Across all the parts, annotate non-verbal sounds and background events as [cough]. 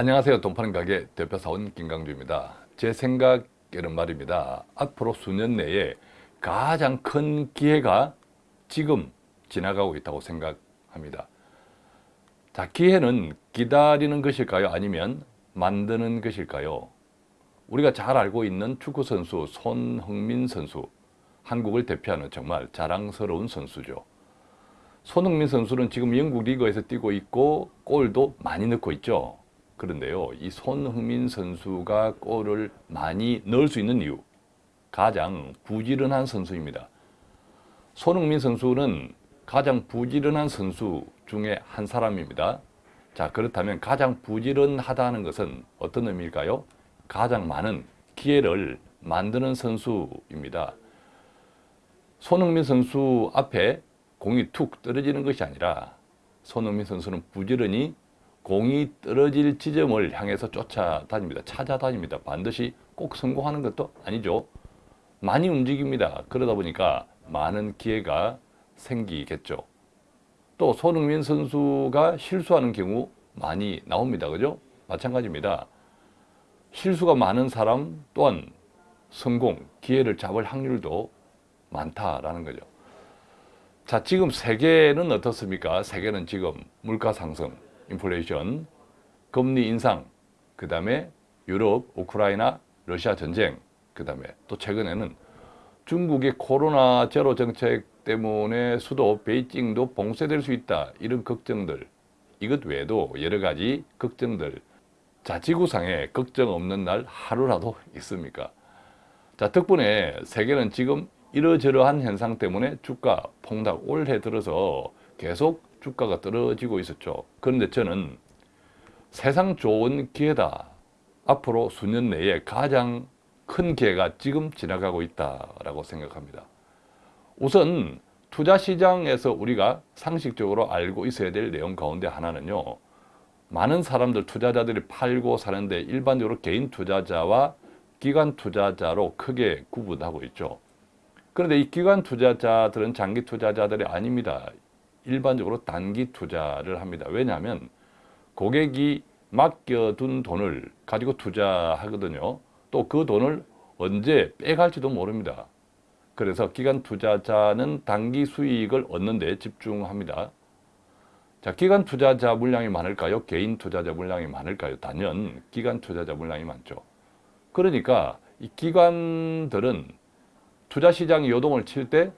안녕하세요. 돈파는 가게 대표사원 김강주입니다. 제 생각에는 말입니다. 앞으로 수년 내에 가장 큰 기회가 지금 지나가고 있다고 생각합니다. 자, 기회는 기다리는 것일까요? 아니면 만드는 것일까요? 우리가 잘 알고 있는 축구선수 손흥민 선수 한국을 대표하는 정말 자랑스러운 선수죠. 손흥민 선수는 지금 영국 리그에서 뛰고 있고 골도 많이 넣고 있죠. 그런데요, 이 손흥민 선수가 골을 많이 넣을 수 있는 이유 가장 부지런한 선수입니다. 손흥민 선수는 가장 부지런한 선수 중에 한 사람입니다. 자 그렇다면 가장 부지런하다는 것은 어떤 의미일까요? 가장 많은 기회를 만드는 선수입니다. 손흥민 선수 앞에 공이 툭 떨어지는 것이 아니라 손흥민 선수는 부지런히 공이 떨어질 지점을 향해서 쫓아다닙니다. 찾아다닙니다. 반드시 꼭 성공하는 것도 아니죠. 많이 움직입니다. 그러다 보니까 많은 기회가 생기겠죠. 또 손흥민 선수가 실수하는 경우 많이 나옵니다. 그죠? 마찬가지입니다. 실수가 많은 사람 또한 성공, 기회를 잡을 확률도 많다라는 거죠. 자, 지금 세계는 어떻습니까? 세계는 지금 물가 상승, 인플레이션, 금리 인상, 그 다음에 유럽, 우크라이나, 러시아 전쟁, 그 다음에 또 최근에는 중국의 코로나 제로 정책 때문에 수도 베이징도 봉쇄될 수 있다. 이런 걱정들, 이것 외에도 여러 가지 걱정들, 자, 지구상에 걱정 없는 날 하루라도 있습니까? 자, 덕분에 세계는 지금 이러저러한 현상 때문에 주가 폭락 올해 들어서 계속 주가가 떨어지고 있었죠. 그런데 저는 세상 좋은 기회다. 앞으로 수년 내에 가장 큰 기회가 지금 지나가고 있다라고 생각합니다. 우선 투자 시장에서 우리가 상식적으로 알고 있어야 될 내용 가운데 하나는요. 많은 사람들 투자자들이 팔고 사는데 일반적으로 개인 투자자와 기관 투자자로 크게 구분하고 있죠. 그런데 이 기관 투자자들은 장기 투자자들이 아닙니다. 일반적으로 단기 투자를 합니다. 왜냐하면 고객이 맡겨둔 돈을 가지고 투자하거든요. 또 그 돈을 언제 빼갈지도 모릅니다. 그래서 기관 투자자는 단기 수익을 얻는 데 집중합니다. 자, 기관 투자자 물량이 많을까요? 개인 투자자 물량이 많을까요? 단연 기관 투자자 물량이 많죠. 그러니까 이 기관들은 투자 시장이 요동을 칠 때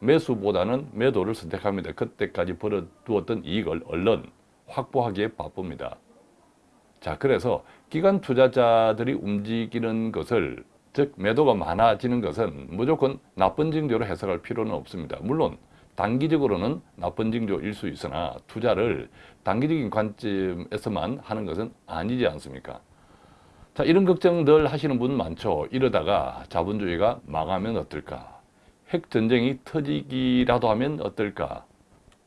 매수보다는 매도를 선택합니다. 그때까지 벌어두었던 이익을 얼른 확보하기에 바쁩니다. 자, 그래서 기관 투자자들이 움직이는 것을 즉 매도가 많아지는 것은 무조건 나쁜 징조로 해석할 필요는 없습니다. 물론 단기적으로는 나쁜 징조일 수 있으나 투자를 단기적인 관점에서만 하는 것은 아니지 않습니까? 자 이런 걱정 들 하시는 분 많죠. 이러다가 자본주의가 망하면 어떨까? 핵전쟁이 터지기라도 하면 어떨까?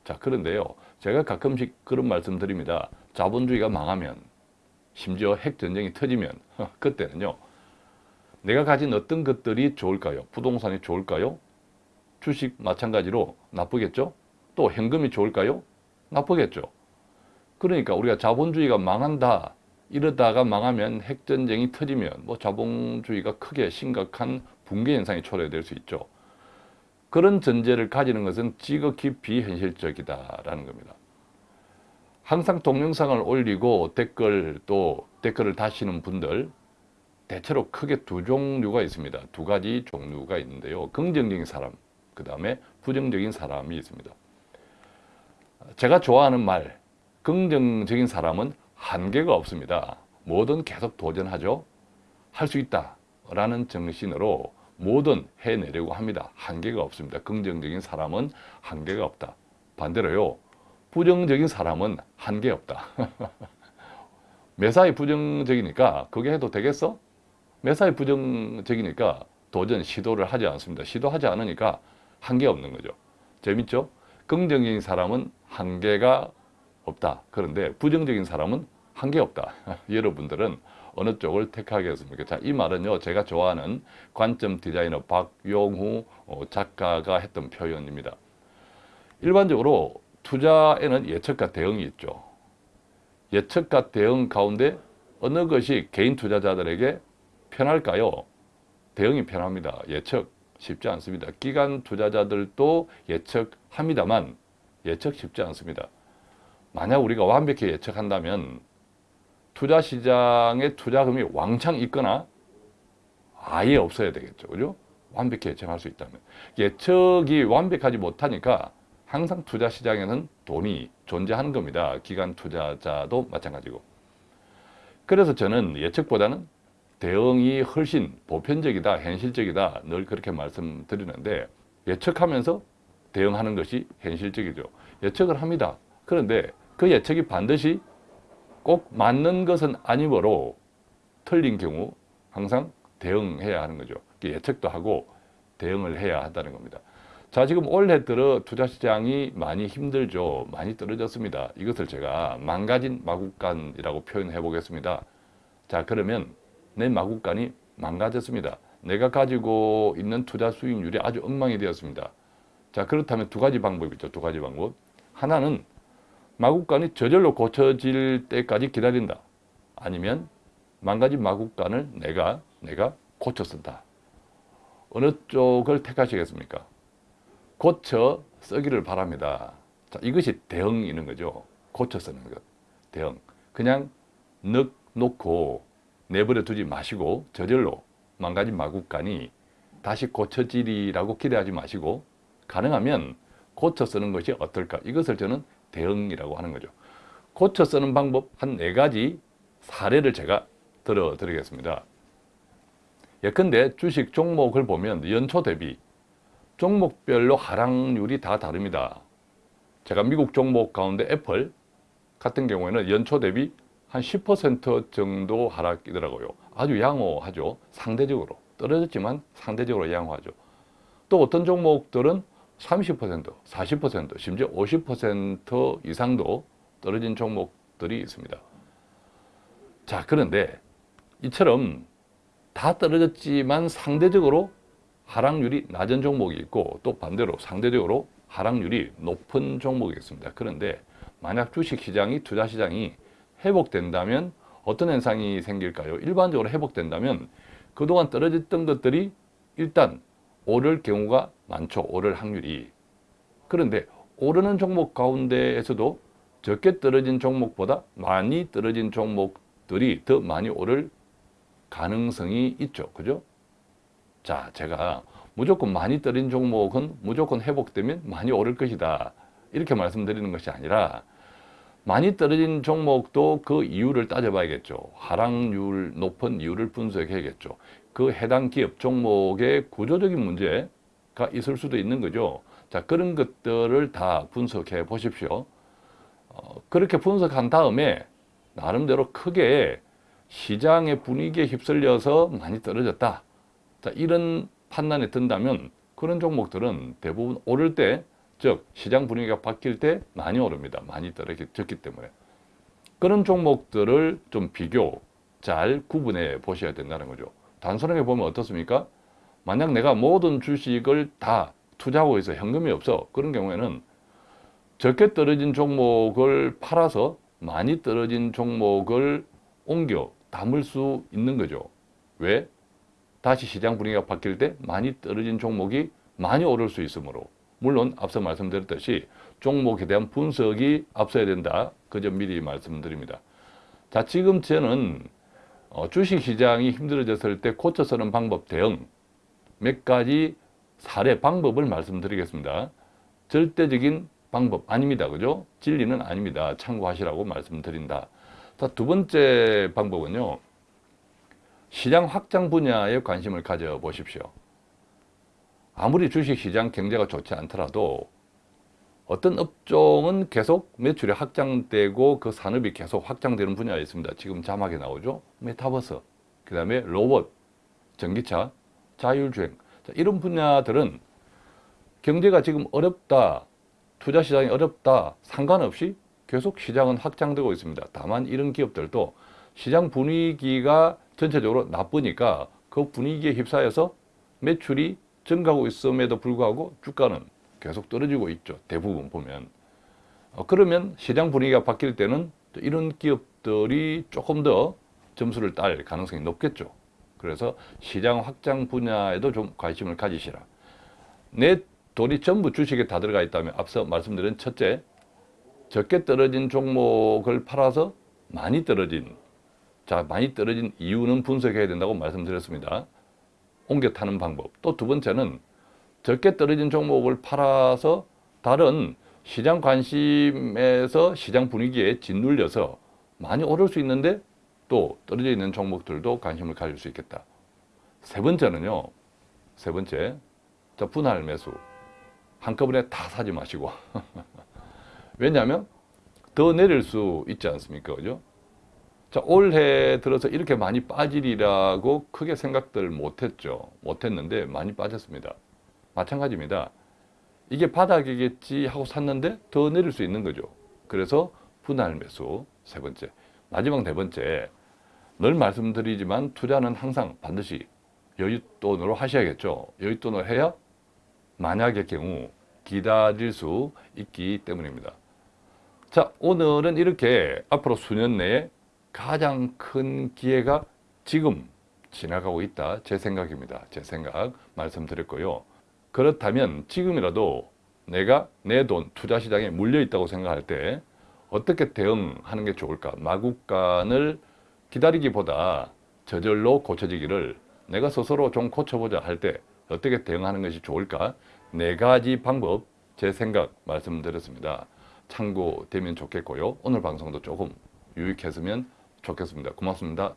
자 그런데요. 제가 가끔씩 그런 말씀 드립니다. 자본주의가 망하면 심지어 핵전쟁이 터지면 그때는요. 내가 가진 어떤 것들이 좋을까요? 부동산이 좋을까요? 주식 마찬가지로 나쁘겠죠? 또 현금이 좋을까요? 나쁘겠죠. 그러니까 우리가 자본주의가 망한다 이러다가 망하면 핵전쟁이 터지면 뭐 자본주의가 크게 심각한 붕괴 현상이 초래될 수 있죠. 그런 전제를 가지는 것은 지극히 비현실적이다라는 겁니다. 항상 동영상을 올리고 댓글 또 댓글을 다시는 분들 대체로 크게 두 종류가 있습니다. 두 가지 종류가 있는데요. 긍정적인 사람, 그 다음에 부정적인 사람이 있습니다. 제가 좋아하는 말, 긍정적인 사람은 한계가 없습니다. 뭐든 계속 도전하죠. 할 수 있다 라는 정신으로 뭐든 해내려고 합니다. 한계가 없습니다. 긍정적인 사람은 한계가 없다. 반대로요. 부정적인 사람은 한계 없다. [laughs] 매사에 부정적이니까 그게 해도 되겠어? 매사에 부정적이니까 도전 시도를 하지 않습니다. 시도하지 않으니까 한계 없는 거죠. 재밌죠? 긍정적인 사람은 한계가 없다. 그런데 부정적인 사람은 한계 없다. [laughs] 여러분들은 어느 쪽을 택하겠습니까? 자, 이 말은요, 제가 좋아하는 관점 디자이너 박용후 어, 작가가 했던 표현입니다. 일반적으로 투자에는 예측과 대응이 있죠. 예측과 대응 가운데 어느 것이 개인 투자자들에게 편할까요? 대응이 편합니다. 예측 쉽지 않습니다. 기관 투자자들도 예측합니다만 예측 쉽지 않습니다. 만약 우리가 완벽히 예측한다면 투자 시장에 투자금이 왕창 있거나 아예 없어야 되겠죠. 그죠? 완벽히 예측할 수 있다면. 예측이 완벽하지 못하니까 항상 투자 시장에는 돈이 존재하는 겁니다. 기관 투자자도 마찬가지고. 그래서 저는 예측보다는 대응이 훨씬 보편적이다, 현실적이다 늘 그렇게 말씀드리는데 예측하면서 대응하는 것이 현실적이죠. 예측을 합니다. 그런데 그 예측이 반드시 꼭 맞는 것은 아니므로 틀린 경우 항상 대응해야 하는 거죠. 예측도 하고 대응을 해야 한다는 겁니다. 자, 지금 올해 들어 투자시장이 많이 힘들죠. 많이 떨어졌습니다. 이것을 제가 망가진 마국간이라고 표현해 보겠습니다. 자, 그러면 내 마국간이 망가졌습니다. 내가 가지고 있는 투자 수익률이 아주 엉망이 되었습니다. 자, 그렇다면 두 가지 방법이 있죠. 두 가지 방법. 하나는 마국간이 저절로 고쳐질 때까지 기다린다. 아니면 망가진 마국간을 내가 내가 고쳐 쓴다. 어느 쪽을 택하시겠습니까? 고쳐 쓰기를 바랍니다. 자, 이것이 대응이는 거죠. 고쳐 쓰는 것. 대응. 그냥 늑 놓고 내버려 두지 마시고 저절로 망가진 마국간이 다시 고쳐지리라고 기대하지 마시고 가능하면 고쳐 쓰는 것이 어떨까? 이것을 저는 대응이라고 하는 거죠. 고쳐 쓰는 방법 한 네 가지 사례를 제가 들어드리겠습니다. 예컨대 주식 종목을 보면 연초 대비 종목별로 하락률이 다 다릅니다. 제가 미국 종목 가운데 애플 같은 경우에는 연초 대비 한 10% 정도 하락이더라고요. 아주 양호하죠. 상대적으로. 떨어졌지만 상대적으로 양호하죠. 또 어떤 종목들은 30%, 40%, 심지어 50% 이상도 떨어진 종목들이 있습니다. 자, 그런데 이처럼 다 떨어졌지만 상대적으로 하락률이 낮은 종목이 있고 또 반대로 상대적으로 하락률이 높은 종목이 있습니다. 그런데 만약 주식시장이 투자시장이 회복된다면 어떤 현상이 생길까요? 일반적으로 회복된다면 그동안 떨어졌던 것들이 일단 오를 경우가 많죠. 오를 확률이. 그런데 오르는 종목 가운데에서도 적게 떨어진 종목보다 많이 떨어진 종목들이 더 많이 오를 가능성이 있죠. 그죠? 자, 제가 무조건 많이 떨어진 종목은 무조건 회복되면 많이 오를 것이다. 이렇게 말씀드리는 것이 아니라 많이 떨어진 종목도 그 이유를 따져봐야겠죠. 하락률 높은 이유를 분석해야겠죠. 그 해당 기업 종목의 구조적인 문제가 있을 수도 있는 거죠. 자, 그런 것들을 다 분석해 보십시오. 어, 그렇게 분석한 다음에 나름대로 크게 시장의 분위기에 휩쓸려서 많이 떨어졌다. 자, 이런 판단에 든다면 그런 종목들은 대부분 오를 때, 즉 시장 분위기가 바뀔 때 많이 오릅니다. 많이 떨어졌기 때문에. 그런 종목들을 좀 비교 잘 구분해 보셔야 된다는 거죠. 단순하게 보면 어떻습니까? 만약 내가 모든 주식을 다 투자하고 있어 현금이 없어 그런 경우에는 적게 떨어진 종목을 팔아서 많이 떨어진 종목을 옮겨 담을 수 있는 거죠. 왜? 다시 시장 분위기가 바뀔 때 많이 떨어진 종목이 많이 오를 수 있으므로 물론 앞서 말씀드렸듯이 종목에 대한 분석이 앞서야 된다. 그 점 미리 말씀드립니다. 자, 지금 저는 어, 주식시장이 힘들어졌을 때 고쳐 쓰는 방법 대응 몇 가지 사례 방법을 말씀드리겠습니다. 절대적인 방법 아닙니다. 그죠? 진리는 아닙니다. 참고하시라고 말씀드린다. 자, 두 번째 방법은요. 시장 확장 분야에 관심을 가져보십시오. 아무리 주식시장 경제가 좋지 않더라도 어떤 업종은 계속 매출이 확장되고 그 산업이 계속 확장되는 분야가 있습니다. 지금 자막에 나오죠. 메타버스, 그 다음에 로봇, 전기차, 자율주행 자, 이런 분야들은 경제가 지금 어렵다, 투자 시장이 어렵다 상관없이 계속 시장은 확장되고 있습니다. 다만 이런 기업들도 시장 분위기가 전체적으로 나쁘니까 그 분위기에 휩싸여서 매출이 증가하고 있음에도 불구하고 주가는 계속 떨어지고 있죠. 대부분 보면. 어, 그러면 시장 분위기가 바뀔 때는 이런 기업 것들이 조금 더 점수를 딸 가능성이 높겠죠. 그래서 시장 확장 분야에도 좀 관심을 가지시라. 내 돈이 전부 주식에 다 들어가 있다면 앞서 말씀드린 첫째, 적게 떨어진 종목을 팔아서 많이 떨어진 자 많이 떨어진 이유는 분석해야 된다고 말씀드렸습니다. 옮겨 타는 방법. 또 두 번째는 적게 떨어진 종목을 팔아서 다른 시장 관심에서 시장 분위기에 짓눌려서 많이 오를 수 있는데 또 떨어져 있는 종목들도 관심을 가질 수 있겠다. 세 번째는요. 세 번째. 자, 분할 매수. 한꺼번에 다 사지 마시고. [laughs] 왜냐하면 더 내릴 수 있지 않습니까? 그죠? 자, 올해 들어서 이렇게 많이 빠지리라고 크게 생각들 못했죠. 못했는데 많이 빠졌습니다. 마찬가지입니다. 이게 바닥이겠지 하고 샀는데 더 내릴 수 있는 거죠. 그래서 분할 매수 세 번째. 마지막 네 번째. 늘 말씀드리지만 투자는 항상 반드시 여윳돈으로 하셔야겠죠. 여윳돈을 해야 만약의 경우 기다릴 수 있기 때문입니다. 자, 오늘은 이렇게 앞으로 수년 내에 가장 큰 기회가 지금 지나가고 있다. 제 생각입니다. 제 생각 말씀드렸고요. 그렇다면 지금이라도 내가 내 돈 투자 시장에 물려 있다고 생각할 때 어떻게 대응하는 게 좋을까? 마구간을 기다리기보다 저절로 고쳐지기를 내가 스스로 좀 고쳐보자 할 때 어떻게 대응하는 것이 좋을까? 네 가지 방법 제 생각 말씀드렸습니다. 참고되면 좋겠고요. 오늘 방송도 조금 유익했으면 좋겠습니다. 고맙습니다.